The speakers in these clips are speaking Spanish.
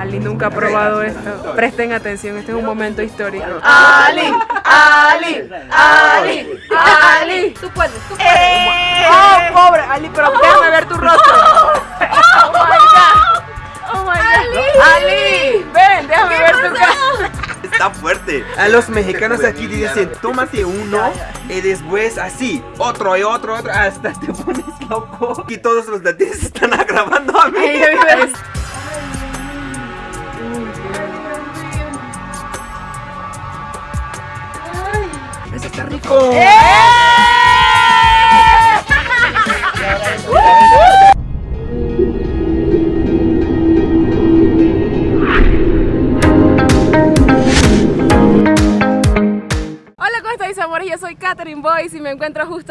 Ali nunca ha probado esto. Presten atención, este es un momento histórico. Ali, Ali, Ali, Ali. Tú puedes, tú puedes. Oh, pobre Ali, pero déjame ver tu rostro. Oh my god. Oh my god. Ali, ven, déjame ver tu cara. Está fuerte. A los mexicanos aquí dicen, tómate uno y después así, otro y otro, otro, hasta te pones loco. Y todos los latinos están agravando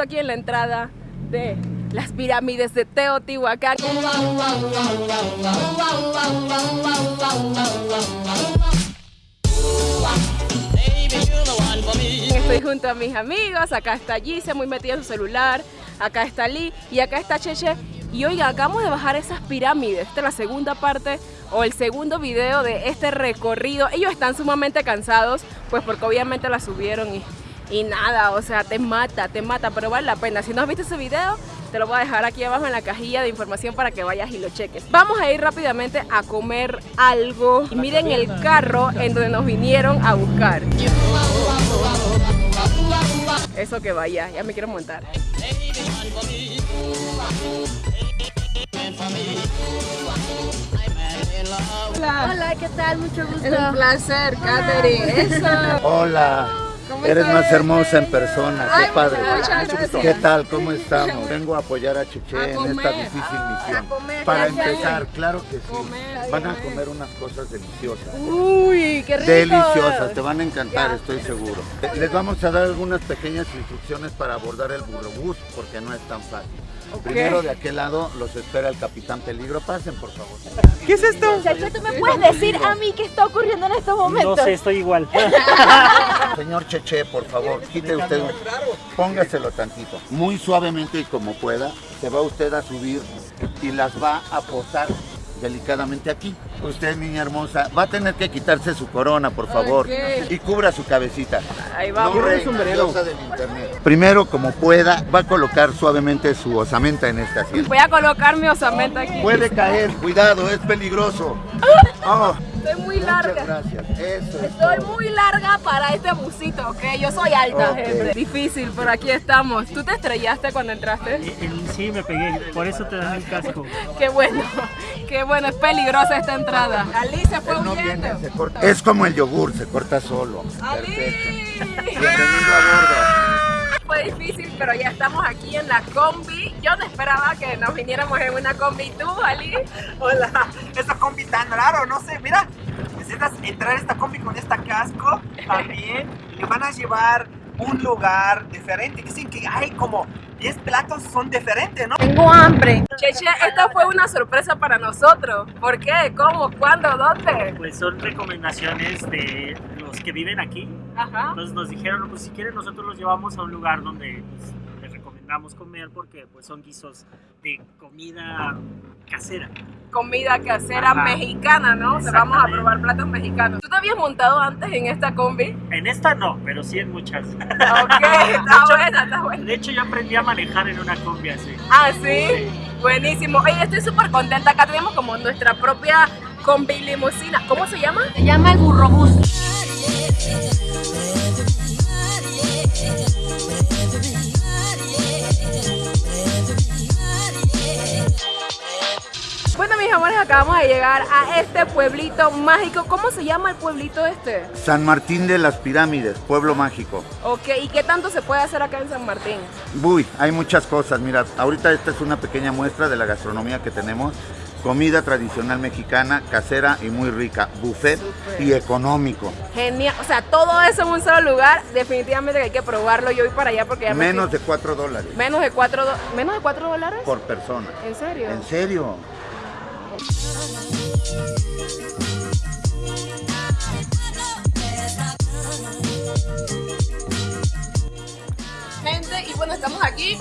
aquí en la entrada de las pirámides de Teotihuacán. Estoy junto a mis amigos, acá está Gise muy metida en su celular, acá está Lee y acá está Cheche. Y oiga, acabamos de bajar esas pirámides. Esta es la segunda parte o el segundo video de este recorrido. Ellos están sumamente cansados, pues porque obviamente la subieron y, y nada, o sea, te mata, te mata, pero vale la pena. Si no has visto ese video, te lo voy a dejar aquí abajo en la cajilla de información para que vayas y lo cheques. Vamos a ir rápidamente a comer algo. Y miren el carro en donde nos vinieron a buscar. Eso que vaya, ya me quiero montar. Hola. Hola, ¿qué tal? Mucho gusto. Es un placer, Katherine. Eso. Hola, ¿Cómo eres más hermosa en persona, qué Ay, padre. muchas gracias. ¿Qué tal? ¿Cómo estamos? Vengo a apoyar a Cheche A en comer. esta difícil Ah, misión. a comer, Para empezar, claro que sí. Comer, Van a comer. unas cosas deliciosas. Uy, qué rico. Deliciosas, te van a encantar, Ya. estoy seguro. Les vamos a dar algunas pequeñas instrucciones para abordar el burrobús, porque no es tan fácil. Ok. Primero de aquel lado los espera el Capitán Peligro. Pasen, por favor. ¿Qué es esto? Cheche, ¿tú me puedes decir a mí qué está ocurriendo en estos No momentos? sé, estoy igual. Señor Cheche, por favor, quite usted un... Póngaselo tantito. Muy suavemente y como pueda, se va usted a subir y las va a posar delicadamente aquí. Usted, niña hermosa, va a tener que quitarse su corona, por favor, Ok. y cubra su cabecita. Ahí vamos. No, reina, del internet. Primero, como pueda, va a colocar suavemente su osamenta en esta asiento. Voy a colocar mi osamenta aquí. Puede caer, cuidado, es peligroso. Oh, Estoy muy muchas larga. gracias. Eso es Estoy muy larga para este busito, ¿ok? Yo soy alta, Ok. gente. Difícil, pero aquí estamos. ¿Tú te estrellaste cuando entraste? Sí, me pegué, por eso te dan el casco. Qué bueno, qué bueno. Es peligrosa esta entrada. Alicia fue No huyendo. viene, se corta. Es como el yogur, se corta solo. Ali. Perfecto. Bienvenido a bordo. Fue difícil, pero ya estamos aquí en la combi. Yo no esperaba que nos viniéramos en una combi. ¿Tú, Ali? Hola, esta combi tan raro, no sé, mira. Necesitas entrar a esta combi con esta casco también. Le van a llevar un lugar diferente. Dicen que hay como 10 platos son diferentes, ¿no? Tengo hambre. Cheche, esta fue una sorpresa para nosotros. ¿Por qué? ¿Cómo? ¿Cuándo? ¿Dónde? Pues son recomendaciones de que viven aquí. Ajá. Entonces nos dijeron, pues si quieren nosotros los llevamos a un lugar donde pues, les recomendamos comer porque pues son guisos de comida casera. comida casera Ajá. mexicana, ¿no? O sea, vamos a probar platos mexicanos. ¿Tú te habías montado antes en esta combi? En esta no, pero sí en muchas. Ok, está buena, está buena. De hecho yo aprendí a manejar en una combi así. Ah, sí, buenísimo. Oye, estoy súper contenta. Acá tenemos como nuestra propia combi limusina. ¿Cómo se llama? Se llama el burrobús. Bueno, mis amores, acabamos de llegar a este pueblito mágico. ¿Cómo se llama el pueblito este? San Martín de las Pirámides, pueblo mágico. Ok, ¿y qué tanto se puede hacer acá en San Martín? Uy, hay muchas cosas. Mira, ahorita esta es una pequeña muestra de la gastronomía que tenemos. Comida tradicional mexicana, casera y muy rica. Buffet y económico. Genial, o sea, todo eso en un solo lugar. Definitivamente que hay que probarlo. Yo voy para allá porque ya me Menos de 4 dólares Menos de 4 ¿Menos de 4 dólares? por persona. ¿En serio? ¿En serio? Gente, y bueno, estamos aquí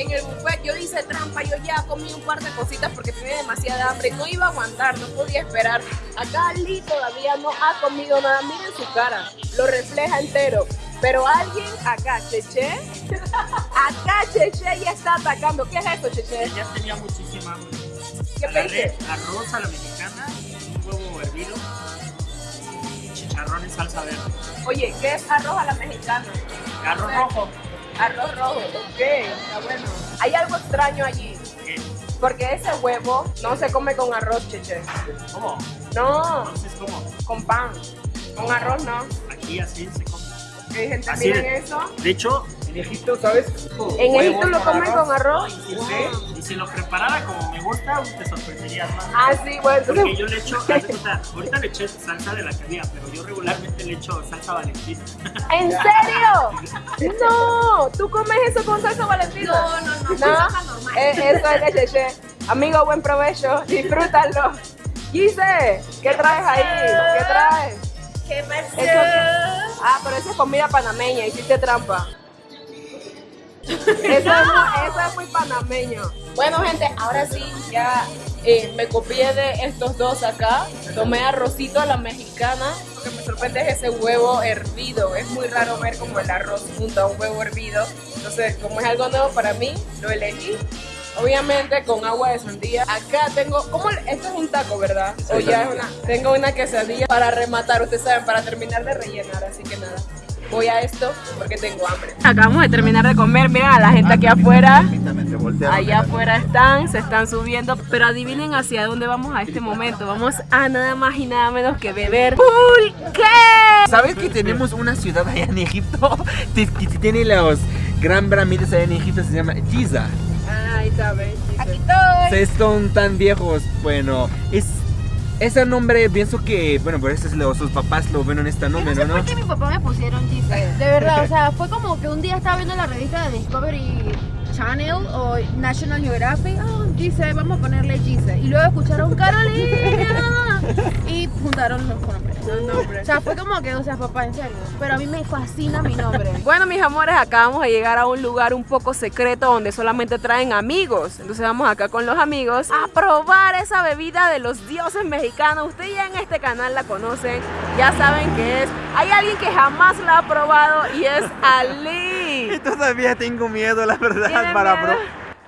en el buffet. Yo hice trampa, yo ya comí un par de cositas porque tenía demasiada hambre. No iba a aguantar, no podía esperar Acá Lee todavía no ha comido nada. Miren su cara, lo refleja entero. Pero alguien acá, Cheche, acá Cheche ya está atacando. ¿Qué es esto, Cheche? Ya tenía muchísima hambre. ¿Qué Agarré arroz a la mexicana, un huevo hervido y chicharrón en salsa verde. Oye, ¿qué es arroz a la mexicana? Arroz rojo. Arroz rojo, ok, está bueno. Hay algo extraño allí, ¿Qué? porque ese huevo no se come con arroz, Cheche. ¿Cómo? No, Entonces, ¿cómo? con pan. Con arroz no. Aquí así se come. Hay gente, Así miren eso. De hecho, En Egipto, ¿sabes? En Huevos Egipto lo comen con arroz. y si, y si lo preparara como me gusta, te sorprenderías más. Ah, sí, bueno, Porque yo le echo, ahorita le eché salsa de la había, pero yo regularmente le echo salsa valentina. ¿En serio? No, ¿tú comes eso con salsa valentina? No, no, no, No, salsa normal. eh, eso es de Cheche. Amigo, buen provecho, disfrútalo. Gise, ¿qué traes ahí? ¿Qué traes? ¿Qué pasó? Eso- Ah, pero eso es comida panameña, hiciste trampa. Eso es, muy, eso es muy panameño. Bueno, gente, ahora sí, ya eh, me copié de estos dos acá. Tomé arrocito a la mexicana. Lo que me sorprende es ese huevo hervido. Es muy raro ver como el arroz junto a un huevo hervido. Entonces, como es algo nuevo para mí, lo elegí. Obviamente con agua de sandía. Acá tengo, ¿cómo? le- Esto es un taco, ¿verdad? O ya es una. Tengo una quesadilla para rematar, ustedes saben, para terminar de rellenar. Así que nada, voy a esto porque tengo hambre. Acabamos de terminar de comer. Miren a la gente aquí afuera. Te voltearon Allá afuera están, se están subiendo, pero adivinen hacia dónde vamos a este momento. Vamos a nada más y nada menos que beber pulque. ¿Sabes que tenemos una ciudad allá en Egipto? que tiene los gran pirámides allá en Egipto, se llama Giza. Ahí está, ven. Aquí estoy. Se son tan viejos. Bueno, es ese nombre pienso que, bueno, por eso es lo- sus papás lo ven en este Yo no nombre, sé ¿no? por qué mi papá me pusieron Gise. De verdad, o sea, fue como que un día estaba viendo la revista de Discovery Channel o National Geographic. Oh, Gise, vamos a ponerle Gise. Y luego escucharon Carolina y juntaron los nombres. O sea, fue como que, o sea, papá, en serio. Pero a mí me fascina mi nombre. Bueno, mis amores, acabamos de llegar a un lugar un poco secreto donde solamente traen amigos. Entonces vamos acá con los amigos a probar esa bebida de los dioses mexicanos. Ustedes ya en este canal la conocen, ya saben qué es. Hay alguien que jamás la ha probado y es Ali. Todavía tengo miedo, la verdad, ¿Tiene para miedo?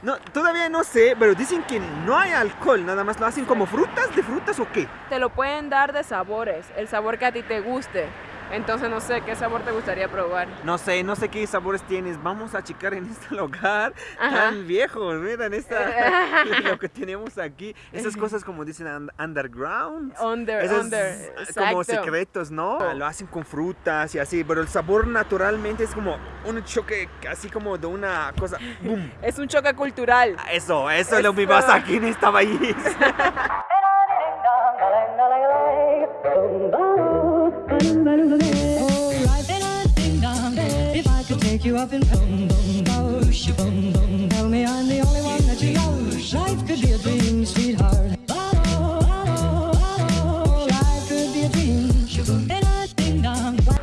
No, todavía no sé, pero dicen que no hay alcohol, nada más lo hacen como frutas, de frutas o qué. Te lo pueden dar de sabores, el sabor que a ti te guste. Entonces no sé qué sabor te gustaría probar. No sé, no sé qué sabores tienes. Vamos a checar en este lugar Ajá. tan viejo. Miren esta, lo que tenemos aquí. Esas cosas como dicen un- underground. Under, Esos under. como exacto. secretos, ¿no? Lo hacen con frutas y así, pero el sabor naturalmente es como un choque así como de una cosa. ¡Boom! Es un choque cultural. Eso, eso es lo que pasa aquí en este país. You tell me I'm the only one that you. Life could be a dream, sweetheart.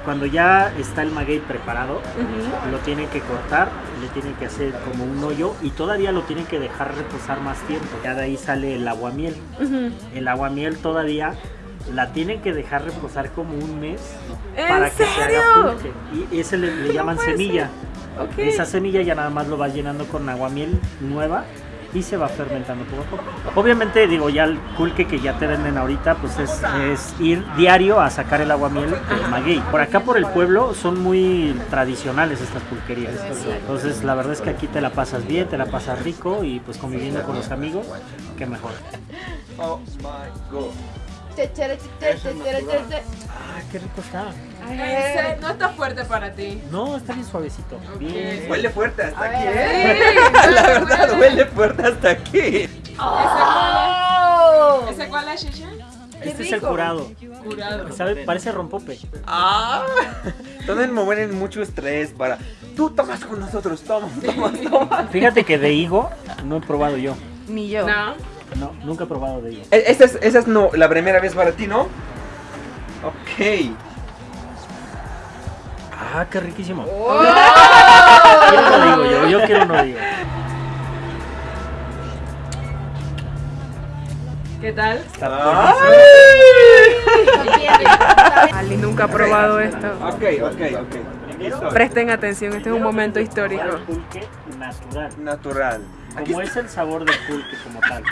Cuando ya está el maguey preparado, lo tienen que cortar, le tienen que hacer como un hoyo y todavía lo tienen que dejar reposar más tiempo. Ya de ahí sale el aguamiel. El aguamiel todavía la tienen que dejar reposar como un mes ¿En para que se serio? haga pulque. Y ese le, le llaman puede semilla. Ok. Esa semilla ya nada más lo vas llenando con aguamiel nueva y se va fermentando poco a poco. Obviamente, digo, ya el pulque que ya te venden ahorita, pues es, es ir diario a sacar el aguamiel del maguey. Por acá, por el pueblo, son muy tradicionales estas pulquerías. Entonces, la verdad es que aquí te la pasas bien, te la pasas rico y pues conviviendo con los amigos, qué mejor. Oh my god. Ah, qué rico está. No está fuerte para ti. No, está bien suavecito. Bien. Huele fuerte hasta aquí. ¿eh? La verdad, huele fuerte hasta aquí. Oh. ¿Ese cuál es, Cheche? Este es el curado. Curado. ¿Sabe? Parece rompope. Ah, me ponen mucho estrés para. Tú tomas con nosotros, toma, toma, toma. Fíjate que de higo no he probado yo. Ni yo. No. No, nunca he probado de higo. E- Esa es, esa es no, la primera vez para ti, ¿no? Ok. Ah, qué riquísimo. Oh. Quiero uno de higo yo, yo quiero uno de higo. ¿Qué tal? Está buenísimo. ¡Ay! nunca ha probado esto. Ok, ok, ok. Listo. Presten atención, este es un momento histórico. El pulque natural. Natural. Como es el sabor del pulque como tal.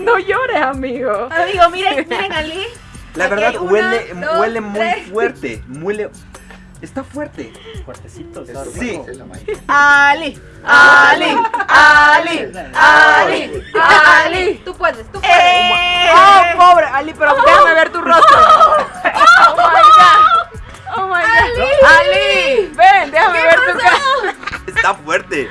No llores, amigo. Amigo, miren, miren Ali. La Aquí verdad una, huele, dos, huele muy tres. fuerte. Huele. Está fuerte. Fuertecito. Sí. Ali. Ali, Ali, Ali, Ali. Tú puedes, tú puedes. Oh, pobre Ali, pero déjame ver tu rostro. Oh my god. Oh my god. Ali, ven, déjame ver tu cara. Está fuerte.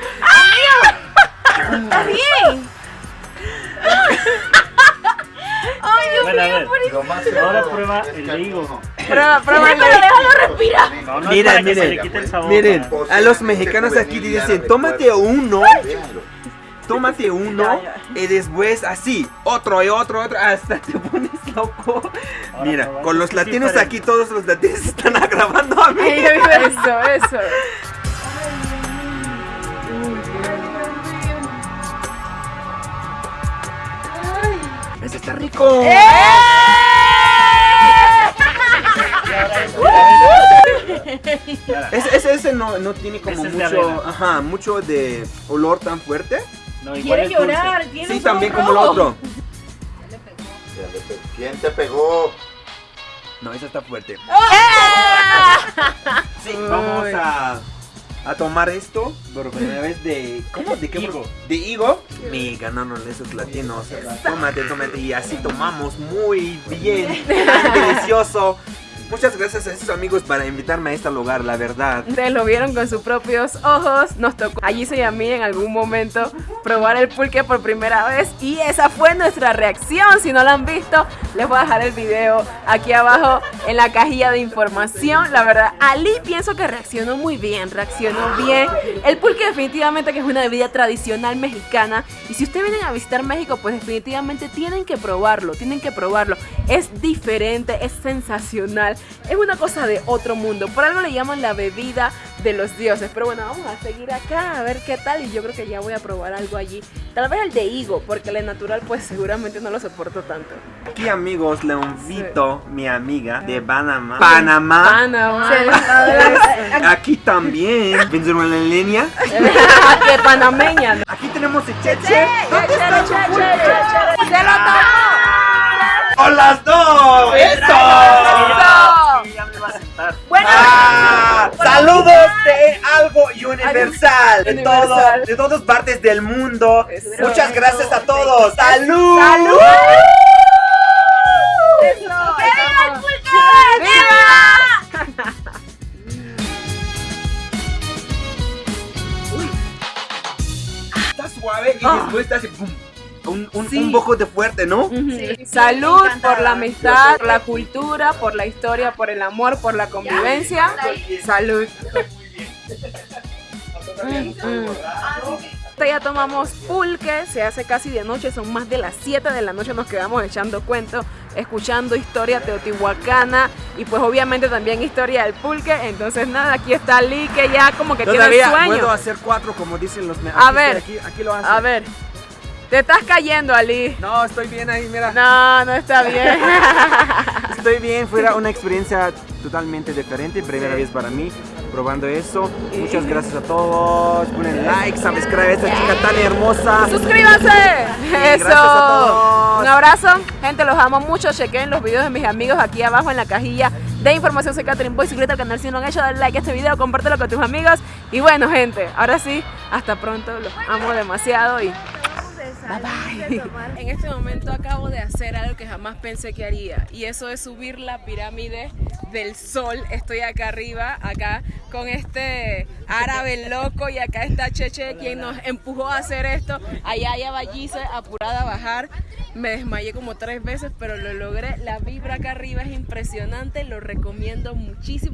Prueba, prueba déjalo respirar. No, no Miren, miren. le quite el sabor. Miren, a los mexicanos aquí te dicen, tómate uno, tómate uno y después así, otro y otro, otro, hasta te pones loco. Ahora Mira, con los latinos diferente. aquí, todos los latinos están grabando a mí. Eso, eso. Ese está rico. ¡Eh! Ese, ese, ese no, no tiene como Ese es mucho, ajá, mucho de olor tan fuerte. No, igual Quiere es dulce. llorar, tiene Sí, un también como rojo. otro. Ya le pe- ¿Quién te pegó? No, ese está fuerte. ¡Ah! Sí, vamos a, a tomar esto por primera vez de. ¿Cómo? ¿De qué? Higo. ¿De higo? Me ganaron esos latinos. Tómate, tómate. Y así tomamos muy bien. Delicioso. Muchas gracias a esos amigos para invitarme a este lugar, la verdad. Ustedes lo vieron con sus propios ojos. Nos tocó allí y a mí en algún momento probar el pulque por primera vez. Y esa fue nuestra reacción. Si no lo han visto, les voy a dejar el video aquí abajo en la cajilla de información. La verdad, Ali pienso que reaccionó muy bien. Reaccionó bien. El pulque definitivamente que es una bebida tradicional mexicana. Y si ustedes vienen a visitar México, pues definitivamente tienen que probarlo. Tienen que probarlo. Es diferente, es sensacional. Es una cosa de otro mundo. Por algo le llaman la bebida de los dioses. Pero bueno, vamos a seguir acá a ver qué tal. Y yo creo que ya voy a probar algo allí. Tal vez el de higo, porque el de natural pues seguramente no lo soporto tanto. Aquí, amigos, le invito mi amiga de Panamá. Panamá. Panamá. Aquí también. Venezuela en línea. que panameña. ¿no? Aquí tenemos el Cheche. ¿Dónde está su pulque? ¡Se lo ¡O las dos! ¡Eso! Universal, de todo, de todas partes del mundo. Eso. Muchas gracias a todos. Salud. ¡Salud! ¡Que viva el! Está suave y Ah. después está así, pum, un, un, Sí. un poco de fuerte, ¿no? Sí, Salud por la amistad, por la cultura, por la historia, por el amor, por la convivencia. Salud. Mm, mm. Ya tomamos pulque, se hace casi de noche, son más de las 7 de la noche, nos quedamos echando cuentos, escuchando historia teotihuacana y pues obviamente también historia del pulque. Entonces nada, aquí está Lee que ya como que tiene sueño. hacer cuatro como dicen los me- A aquí ver. Aquí, aquí lo hace. A ver, te estás cayendo Ali. No, estoy bien ahí, mira. No, no está bien. Estoy bien, fuera una experiencia totalmente diferente, primera vez para mí, probando eso. Muchas gracias a todos. Ponen like, subscribe a esta chica tan hermosa. ¡Suscríbanse! Eso. gracias a todos. Un abrazo. Gente, los amo mucho. Chequen los videos de mis amigos aquí abajo en la cajilla de información. Soy Catherine Boy. Suscríbete al canal si no han hecho. Dale like a este video, compártelo con tus amigos. Y bueno, gente, ahora sí, hasta pronto. Los amo demasiado y En este momento acabo de hacer algo que jamás pensé que haría y eso es subir la pirámide del sol. Estoy acá arriba, acá con este árabe loco y acá está Cheche quien nos empujó a hacer esto. Allá ya Vallice apurada a bajar. Me desmayé como tres veces, pero lo logré. La vibra acá arriba es impresionante, lo recomiendo muchísimo.